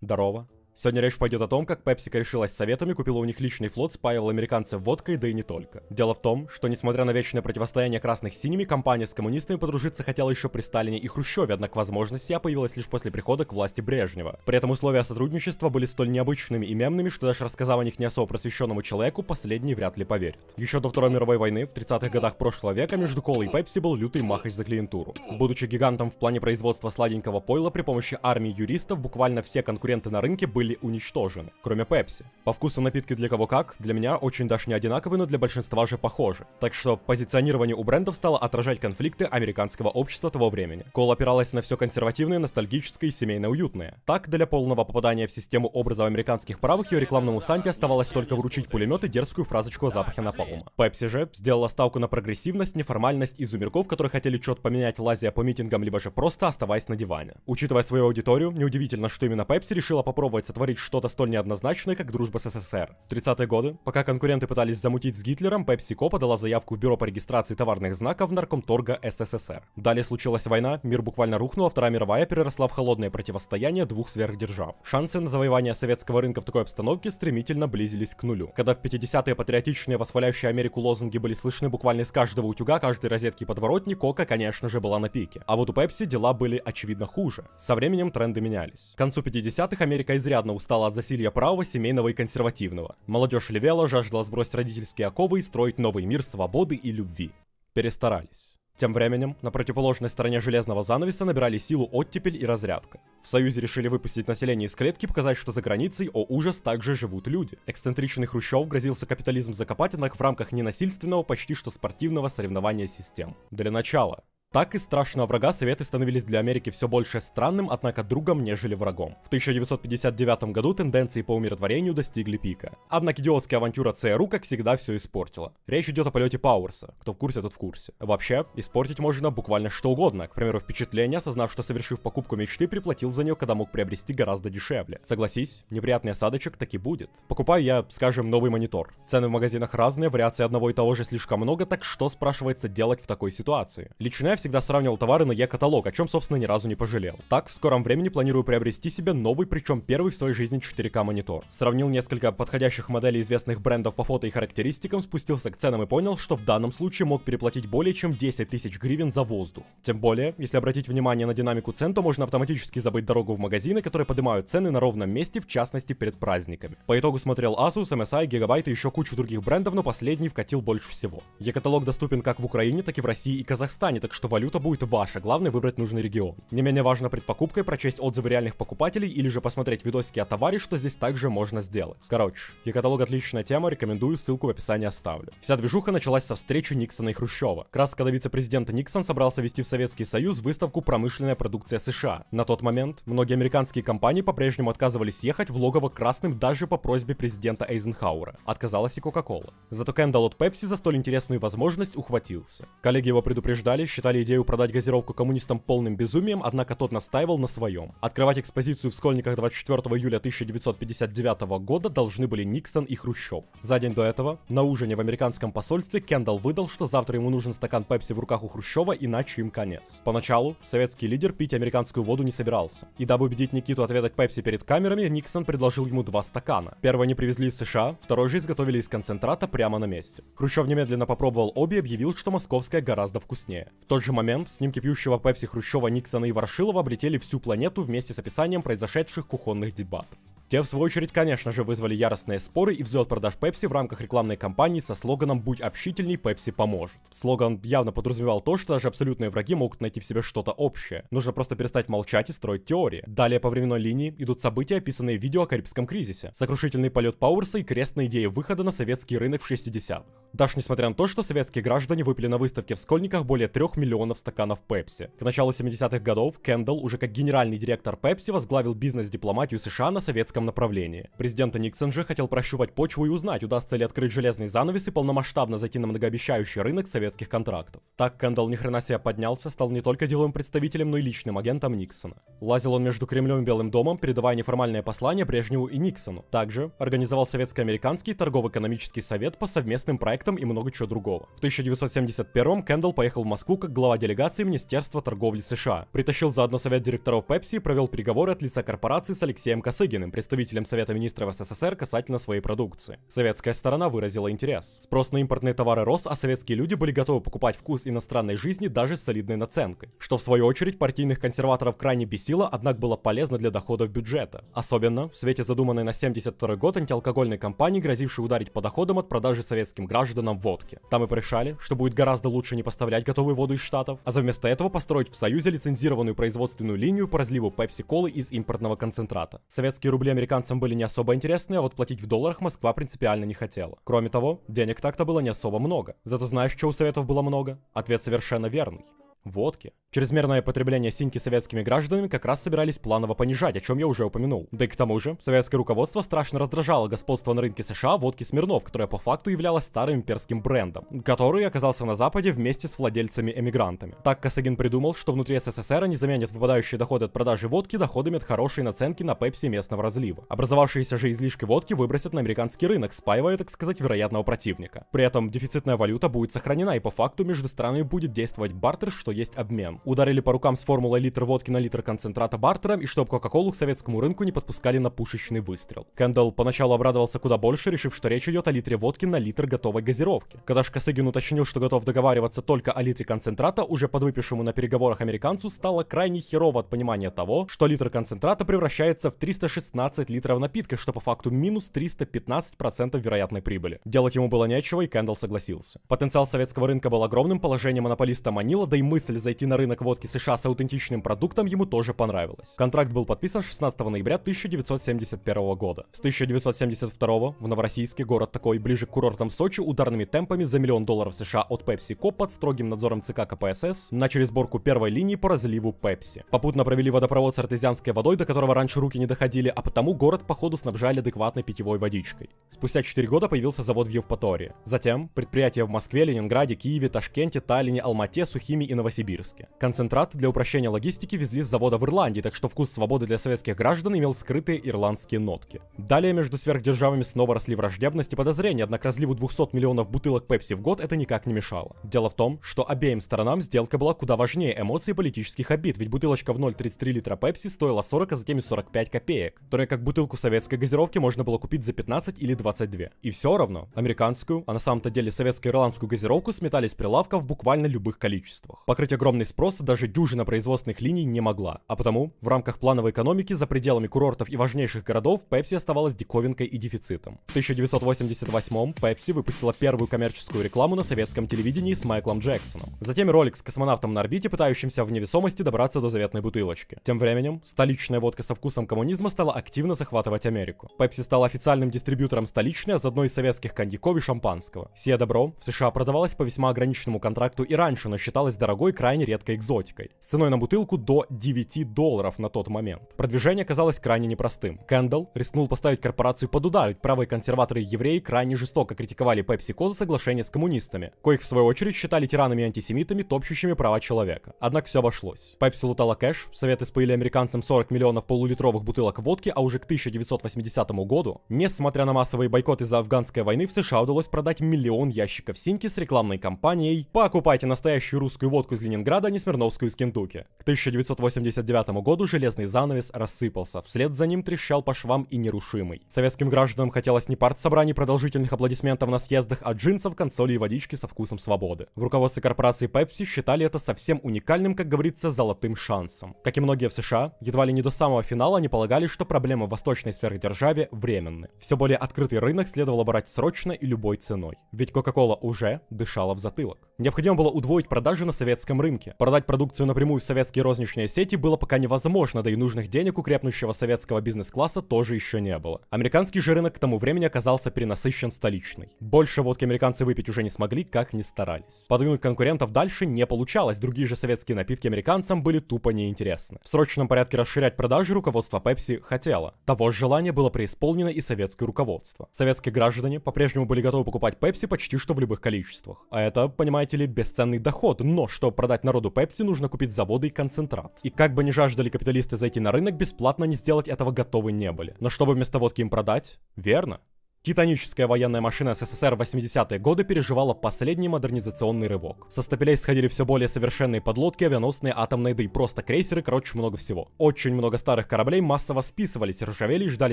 Здорово. Сегодня речь пойдет о том, как Пепсика решилась советами, купила у них личный флот, спаивала американцев водкой, да и не только. Дело в том, что несмотря на вечное противостояние красных с синими, компания с коммунистами подружиться хотела еще при Сталине и Хрущеве, однако возможность сия появилась лишь после прихода к власти Брежнева. При этом условия сотрудничества были столь необычными и мемными, что даже рассказав о них не особо просвещенному человеку, последний вряд ли поверит. Еще до Второй мировой войны, в 30-х годах прошлого века, между Колой и Пепси был лютый махач за клиентуру. Будучи гигантом в плане производства сладенького пойла при помощи армии юристов, буквально все конкуренты на рынке были уничтожены кроме Пепси. По вкусу напитки для кого как, для меня очень даже не одинаковые, но для большинства же похожи. Так что позиционирование у брендов стало отражать конфликты американского общества того времени. Кола опиралась на все консервативное, ностальгическое и семейно уютное. Так, для полного попадания в систему образов американских правых ее рекламному Санте оставалось только вручить пулемет и дерзкую фразочку о запахе напалма. Пепси же сделала ставку на прогрессивность, неформальность и зумерков, которые хотели чет поменять лазия по митингам, либо же просто оставаясь на диване. Учитывая свою аудиторию, неудивительно, что именно Пепси решила попробовать сотворить что-то столь неоднозначной, как дружба с СССР. В 30-е годы, пока конкуренты пытались замутить с Гитлером, PepsiCo подала заявку в Бюро по регистрации товарных знаков Наркомторга СССР. Далее случилась война, мир буквально рухнул, а Вторая мировая переросла в холодное противостояние двух сверхдержав. Шансы на завоевание советского рынка в такой обстановке стремительно близились к нулю. Когда в 50-е патриотичные, восхваляющие Америку лозунги были слышны буквально из каждого утюга, каждой розетки подворотни, Кока, конечно же, была на пике. А вот у Пепси дела были очевидно хуже. Со временем тренды менялись. К концу 50-х Америка изрядно устала от засилья правого, семейного и консервативного. Молодежь левела, жаждала сбросить родительские оковы и строить новый мир свободы и любви. Перестарались. Тем временем, на противоположной стороне железного занавеса набирали силу оттепель и разрядка. В Союзе решили выпустить население из клетки, показать, что за границей, о ужас, также живут люди. Эксцентричный Хрущев грозился капитализм закопать, однако в рамках ненасильственного, почти что спортивного соревнования систем. Для начала, так из страшного врага Советы становились для Америки все больше странным, однако другом, нежели врагом. В 1959 году тенденции по умиротворению достигли пика. Однако идиотская авантюра ЦРУ, как всегда, все испортила. Речь идет о полете Пауэрса. Кто в курсе, тот в курсе. Вообще, испортить можно буквально что угодно. К примеру, впечатление, осознав, что совершив покупку мечты, приплатил за нее, когда мог приобрести гораздо дешевле. Согласись, неприятный осадочек таки будет. Покупаю я, скажем, новый монитор. Цены в магазинах разные, вариаций одного и того же слишком много, так что, спрашивается, делать в такой ситуации? Лично всегда сравнивал товары на Е-каталог, о чем, собственно, ни разу не пожалел. Так, в скором времени планирую приобрести себе новый, причем первый в своей жизни 4К монитор. Сравнил несколько подходящих моделей известных брендов по фото и характеристикам, спустился к ценам и понял, что в данном случае мог переплатить более чем 10 тысяч гривен за воздух. Тем более, если обратить внимание на динамику цен, то можно автоматически забыть дорогу в магазины, которые поднимают цены на ровном месте, в частности перед праздниками. По итогу смотрел Asus, MSI, Gigabyte и еще кучу других брендов, но последний вкатил больше всего. Е-каталог доступен как в Украине, так и в России и Казахстане, так что валюта будет ваша, главное выбрать нужный регион. Не менее важно пред покупкой прочесть отзывы реальных покупателей или же посмотреть видосики о товаре, что здесь также можно сделать. Короче, e-каталог отличная тема, рекомендую, ссылку в описании оставлю. Вся движуха началась со встречи Никсона и Хрущева. Как раз когда вице-президент Никсон собрался вести в Советский Союз выставку «Промышленная продукция США». На тот момент многие американские компании по-прежнему отказывались ехать в логово красным даже по просьбе президента Эйзенхауэра. Отказалась и Кока-Кола. Зато Кендалл от Пепси за столь интересную возможность ухватился. Коллеги его предупреждали, считали идею продать газировку коммунистам полным безумием, однако тот настаивал на своем. Открывать экспозицию в Скольниках 24 июля 1959 года должны были Никсон и Хрущев. За день до этого, на ужине в американском посольстве, Кендалл выдал, что завтра ему нужен стакан пепси в руках у Хрущева, иначе им конец. Поначалу советский лидер пить американскую воду не собирался. И дабы убедить Никиту отведать пепси перед камерами, Никсон предложил ему два стакана. Первый они привезли из США, второй же изготовили из концентрата прямо на месте. Хрущев немедленно попробовал обе и объявил, что московская гораздо вкуснее. В тот же момент снимки пьющего Пепси Хрущева Никсона и Ворошилова облетели всю планету вместе с описанием произошедших кухонных дебатов. Те, в свою очередь, конечно же, вызвали яростные споры и взлет продаж Пепси в рамках рекламной кампании со слоганом «Будь общительней, Пепси поможет». Слоган явно подразумевал то, что даже абсолютные враги могут найти в себе что-то общее. Нужно просто перестать молчать и строить теории. Далее по временной линии идут события, описанные в видео о Карибском кризисе. Сокрушительный полет Пауэрса и крестная идея выхода на советский рынок в 60-х. Даже несмотря на то, что советские граждане выпили на выставке в Скольниках более 3 миллионов стаканов Пепси. К началу 70-х годов Кендалл уже как генеральный директор Пепси возглавил бизнес-дипломатию США на советском экономическом направлении. Президент Никсон же хотел прощупать почву и узнать, удастся ли открыть железный занавес и полномасштабно зайти на многообещающий рынок советских контрактов. Так Кэндалл ни хрена себе поднялся, стал не только деловым представителем, но и личным агентом Никсона. Лазил он между Кремлем и Белым домом, передавая неформальные послания Брежневу и Никсону. Также организовал Советско-американский торгово-экономический совет по совместным проектам и много чего другого. В 1971 Кэндалл поехал в Москву как глава делегации Министерства торговли США. Притащил заодно совет директоров Пепси и провел переговоры от лица корпорации с Алексеем Косыгиным, представителем Совета министров СССР касательно своей продукции. Советская сторона выразила интерес. Спрос на импортные товары рос, а советские люди были готовы покупать вкус иностранной жизни даже с солидной наценкой. Что в свою очередь партийных консерваторов крайне бесило, однако было полезно для доходов бюджета. Особенно в свете задуманной на 72 год антиалкогольной кампании, грозившей ударить по доходам от продажи советским гражданам водки. Там и порешали, что будет гораздо лучше не поставлять готовую воду из Штатов, а вместо этого построить в Союзе лицензированную производственную линию по разливу пепси-колы из импортного концентрата. Советские рубли американцам были не особо интересны, а вот платить в долларах Москва принципиально не хотела. Кроме того, денег так-то было не особо много. Зато знаешь, что у Советов было много? Ответ совершенно верный водки. Чрезмерное потребление синьки советскими гражданами как раз собирались планово понижать, о чем я уже упомянул. Да и к тому же, советское руководство страшно раздражало господство на рынке США водки Смирнов, которая по факту являлась старым имперским брендом, который оказался на Западе вместе с владельцами-эмигрантами. Так Косыгин придумал, что внутри СССР они заменят выпадающие доходы от продажи водки доходами от хорошей наценки на пепси местного разлива. Образовавшиеся же излишки водки выбросят на американский рынок, спаивая, так сказать, вероятного противника. При этом дефицитная валюта будет сохранена, и по факту между странами будет действовать бартер, что есть обмен. Ударили по рукам с формулой литр водки на литр концентрата бартером, и чтобы Кока-Колу к советскому рынку не подпускали на пушечный выстрел. Кэндалл поначалу обрадовался куда больше, решив, что речь идет о литре водки на литр готовой газировки. Когда же Косыгин уточнил, что готов договариваться только о литре концентрата, уже подвыпившему на переговорах американцу стало крайне херово от понимания того, что литр концентрата превращается в 316 литров напитка, что по факту минус 315% вероятной прибыли. Делать ему было нечего, и Кэндалл согласился. Потенциал советского рынка был огромным, положение монополиста манило, да и мысль мысль зайти на рынок водки США с аутентичным продуктом ему тоже понравилась. Контракт был подписан 16 ноября 1971 года. С 1972 в Новороссийске, город такой ближе к курортам Сочи, ударными темпами за миллион долларов США от PepsiCo под строгим надзором ЦК КПСС начали сборку первой линии по разливу Пепси. Попутно провели водопровод с артезианской водой, до которого раньше руки не доходили, а потому город походу снабжали адекватной питьевой водичкой. Спустя 4 года появился завод в Евпатории. Затем предприятия в Москве, Ленинграде, Киеве, Ташкенте, Таллине, Алмате, Сухими и Новосибирске. Концентрат для упрощения логистики везли с завода в Ирландии, так что вкус свободы для советских граждан имел скрытые ирландские нотки. Далее между сверхдержавами снова росли враждебность и подозрения, однако разливу 200 миллионов бутылок Пепси в год это никак не мешало. Дело в том, что обеим сторонам сделка была куда важнее эмоций и политических обид, ведь бутылочка в 0,33 литра Пепси стоила 40, а затем и 45 копеек, которые как бутылку советской газировки можно было купить за 15 или 22. И все равно, американскую, а на самом-то деле советско-ирландскую газировку сметали с прилавков буквально любых количествах. Покрыть огромный спрос даже дюжина производственных линий не могла. А потому, в рамках плановой экономики за пределами курортов и важнейших городов, Pepsi оставалась диковинкой и дефицитом. В 1988-м Pepsi выпустила первую коммерческую рекламу на советском телевидении с Майклом Джексоном. Затем ролик с космонавтом на орбите, пытающимся в невесомости добраться до заветной бутылочки. Тем временем, столичная водка со вкусом коммунизма стала активно захватывать Америку. Pepsi стала официальным дистрибьютором столичной, а заодно и советских коньяков и шампанского. Сие добро в США продавалось по весьма ограниченному контракту и раньше, но считалось дорогой крайне крайне редкой экзотикой, с ценой на бутылку до 9 долларов на тот момент. Продвижение казалось крайне непростым. Кэндалл рискнул поставить корпорацию под удар, ведь правые консерваторы и евреи крайне жестоко критиковали PepsiCo за соглашение с коммунистами, коих в свою очередь считали тиранами и антисемитами, топчущими права человека. Однако все обошлось. Пепси лутала кэш, советы споили американцам 40 миллионов полулитровых бутылок водки, а уже к 1980 году, несмотря на массовые бойкоты из-за афганской войны, в США удалось продать миллион ящиков синьки с рекламной кампанией «Покупайте настоящую русскую водку из Ленинграда не Смирновскую из Кентукки. К 1989 году железный занавес рассыпался, вслед за ним трещал по швам и нерушимый. Советским гражданам хотелось не партсобраний продолжительных аплодисментов на съездах, а джинсов, консолей и водички со вкусом свободы. В руководстве корпорации Pepsi считали это совсем уникальным, как говорится, золотым шансом. Как и многие в США, едва ли не до самого финала они полагали, что проблемы в восточной сверхдержаве временны. Все более открытый рынок следовало брать срочно и любой ценой. Ведь Coca-Cola уже дышала в затылок. Необходимо было удвоить продажи на советском советском рынке. Продать продукцию напрямую в советские розничные сети было пока невозможно, да и нужных денег у крепнущего советского бизнес-класса тоже еще не было. Американский же рынок к тому времени оказался перенасыщен столичный. Больше водки американцы выпить уже не смогли, как ни старались. Подвинуть конкурентов дальше не получалось, другие же советские напитки американцам были тупо неинтересны. В срочном порядке расширять продажи руководство Pepsi хотело. Того же желания было преисполнено и советское руководство. Советские граждане по-прежнему были готовы покупать Pepsi почти что в любых количествах. А это, понимаете ли, бесценный доход, но чтобы продать народу Pepsi, нужно купить заводы и концентрат. И как бы ни жаждали капиталисты зайти на рынок, бесплатно не сделать этого готовы не были. Но чтобы вместо водки им продать? Верно. Титаническая военная машина СССР в 80-е годы переживала последний модернизационный рывок. Со стапелей сходили все более совершенные подлодки, авианосные, атомные, да и просто крейсеры, короче, много всего. Очень много старых кораблей массово списывались, ржавели и ждали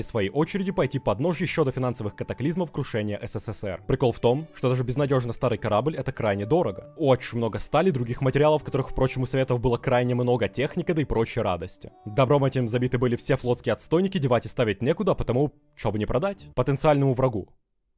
своей очереди пойти под нож еще до финансовых катаклизмов крушения СССР. Прикол в том, что даже безнадежно старый корабль это крайне дорого. Очень много стали, других материалов, которых, впрочем, у Советов было крайне много, техника, да и прочие радости. Добром этим забиты были все флотские отстойники, девать и ставить некуда, потому, что бы не продать. Потенциальному врагу врагу.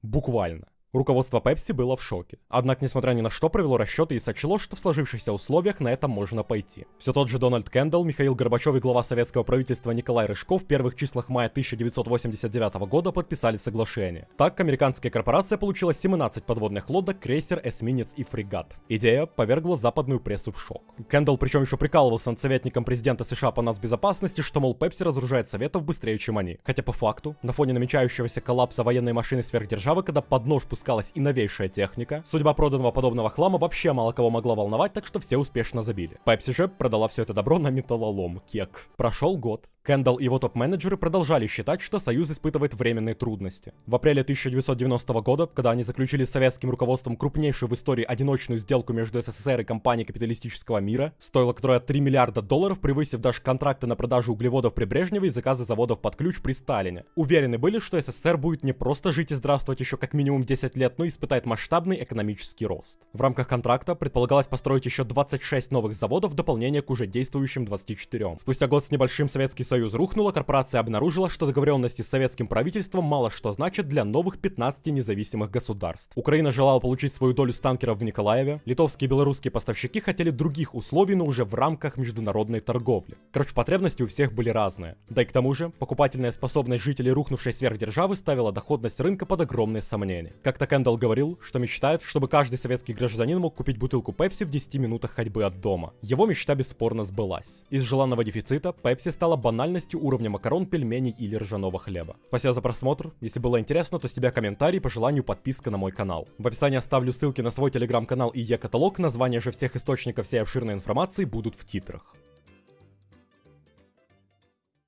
Буквально. Руководство Pepsi было в шоке. Однако, несмотря ни на что, провело расчеты и сочло, что в сложившихся условиях на это можно пойти. Все тот же Дональд Кендалл, Михаил Горбачев и глава советского правительства Николай Рыжков в первых числах мая 1989 года подписали соглашение. Так, американская корпорация получила 17 подводных лодок, крейсер, эсминец и фрегат. Идея повергла западную прессу в шок. Кендалл причем еще прикалывался над советником президента США по нацбезопасности, что, мол, Пепси разоружает советов быстрее, чем они. Хотя по факту, на фоне намечающегося коллапса военной машины сверхдержавы, когда под нож пускалась и новейшая техника. Судьба проданного подобного хлама вообще мало кого могла волновать, так что все успешно забили. Пепси же продала все это добро на металлолом, кек. Прошел год. Кендалл и его топ-менеджеры продолжали считать, что Союз испытывает временные трудности. В апреле 1990 года, когда они заключили с советским руководством крупнейшую в истории одиночную сделку между СССР и компанией капиталистического мира, стоила которая 3 миллиарда долларов, превысив даже контракты на продажу углеводов при Брежневе и заказы заводов под ключ при Сталине. Уверены были, что СССР будет не просто жить и здравствовать еще как минимум 10 лет, но и испытает масштабный экономический рост. В рамках контракта предполагалось построить еще 26 новых заводов в дополнение к уже действующим 24. Спустя год с небольшим Советский Союз Союз рухнула, корпорация обнаружила, что договоренности с советским правительством мало что значат для новых 15 независимых государств. Украина желала получить свою долю с танкеров в Николаеве, литовские и белорусские поставщики хотели других условий, но уже в рамках международной торговли. Короче, потребности у всех были разные. Да и к тому же, покупательная способность жителей рухнувшей сверхдержавы ставила доходность рынка под огромные сомнения. Как-то Кендалл говорил, что мечтает, чтобы каждый советский гражданин мог купить бутылку Пепси в 10 минутах ходьбы от дома. Его мечта бесспорно сбылась. Из желанного дефицита Пепси стала банально банальностью уровня макарон, пельменей или ржаного хлеба. Спасибо за просмотр. Если было интересно, то с тебя комментарий, по желанию подписка на мой канал. В описании оставлю ссылки на свой телеграм-канал и e-каталог, названия же всех источников всей обширной информации будут в титрах.